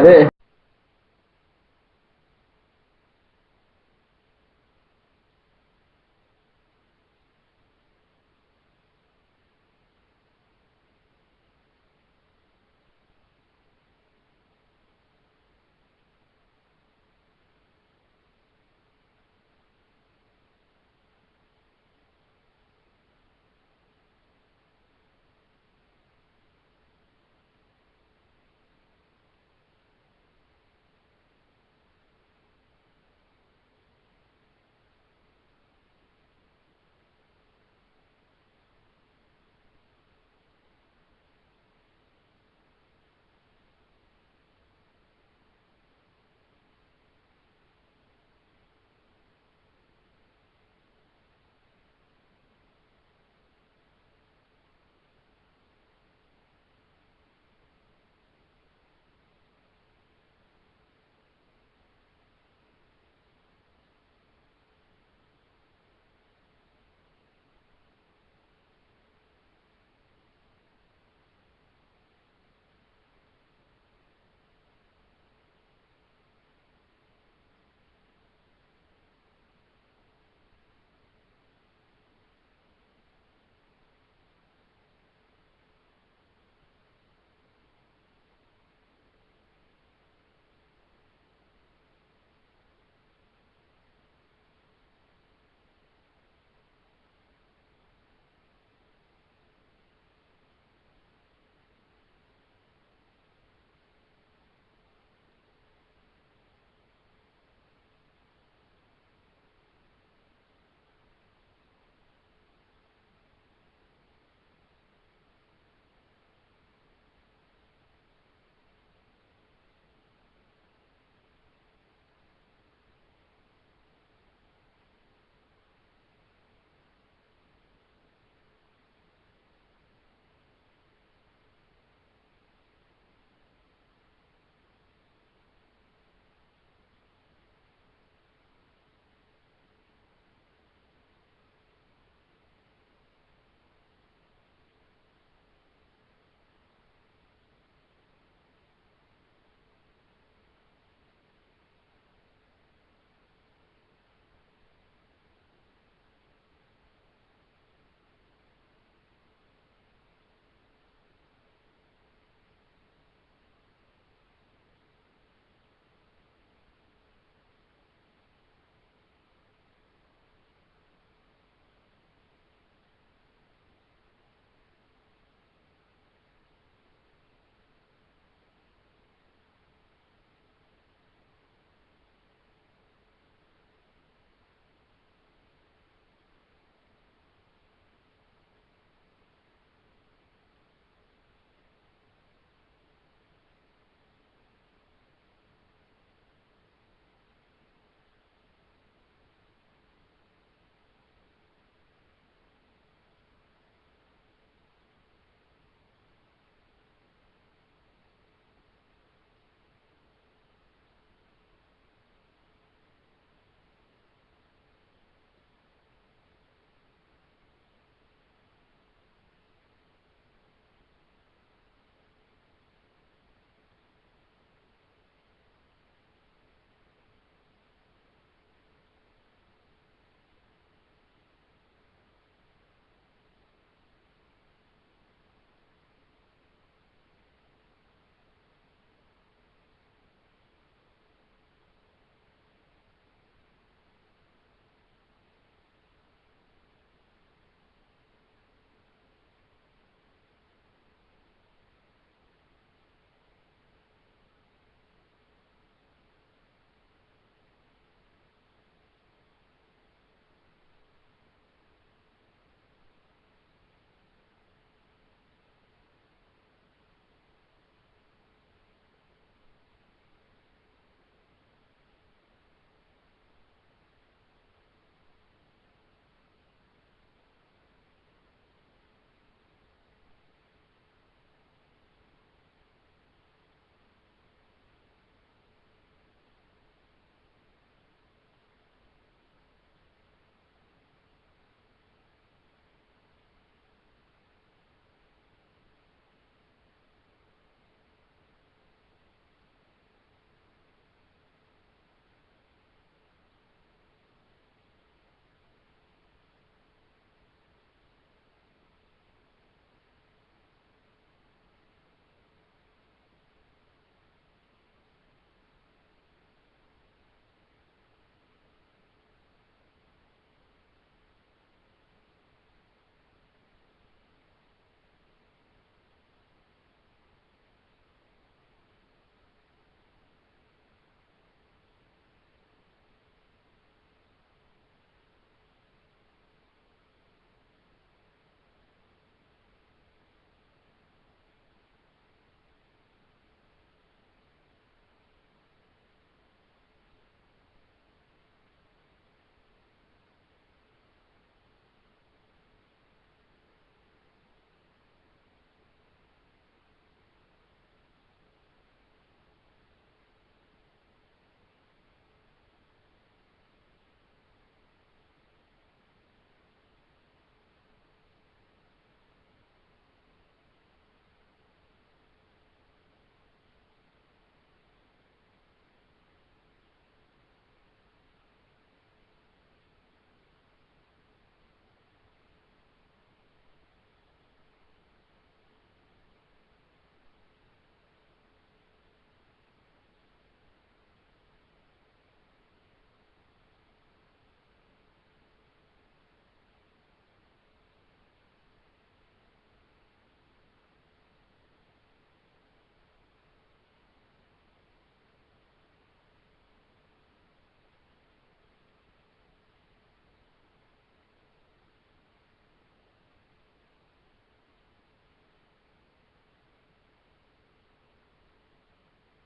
对。